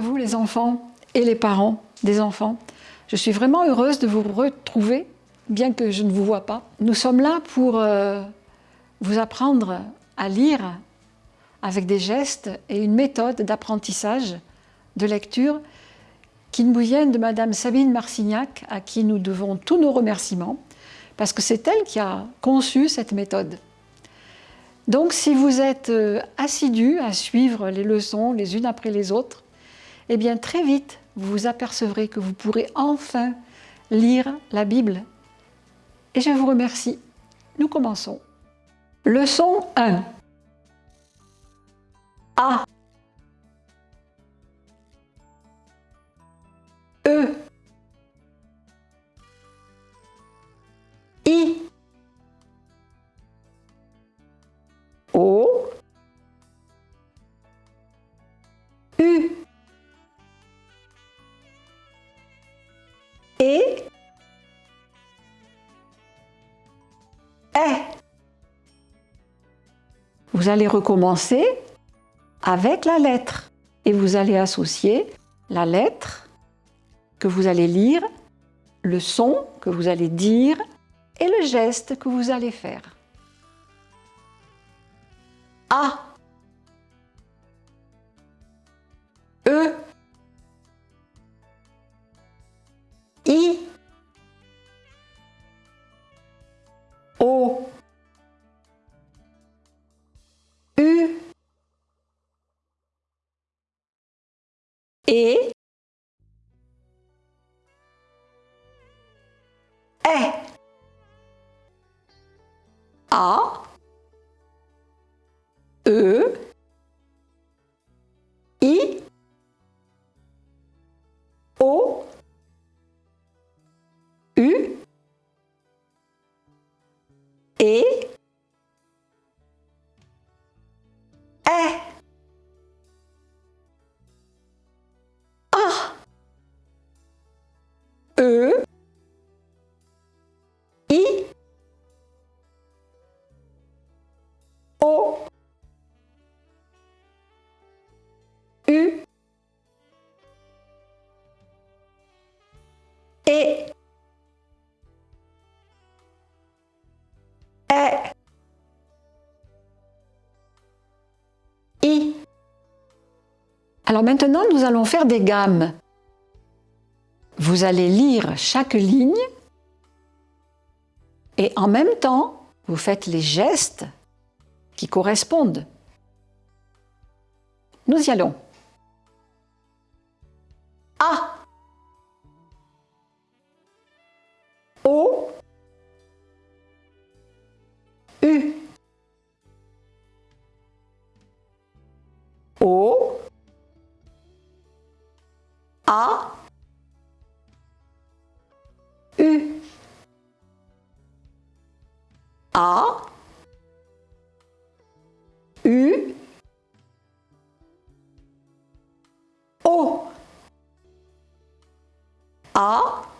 vous les enfants et les parents des enfants. Je suis vraiment heureuse de vous retrouver, bien que je ne vous vois pas. Nous sommes là pour euh, vous apprendre à lire avec des gestes et une méthode d'apprentissage, de lecture, qui nous viennent de Madame Sabine Marcignac, à qui nous devons tous nos remerciements, parce que c'est elle qui a conçu cette méthode. Donc si vous êtes euh, assidu à suivre les leçons les unes après les autres, eh bien très vite, vous vous apercevrez que vous pourrez enfin lire la Bible. Et je vous remercie. Nous commençons. Leçon 1. A. E. Vous allez recommencer avec la lettre et vous allez associer la lettre que vous allez lire, le son que vous allez dire et le geste que vous allez faire. A et est. A. E. I. O. U. Et E I O U et est I. Alors maintenant, nous allons faire des gammes. Vous allez lire chaque ligne et en même temps, vous faites les gestes qui correspondent. Nous y allons. A. U. O. A.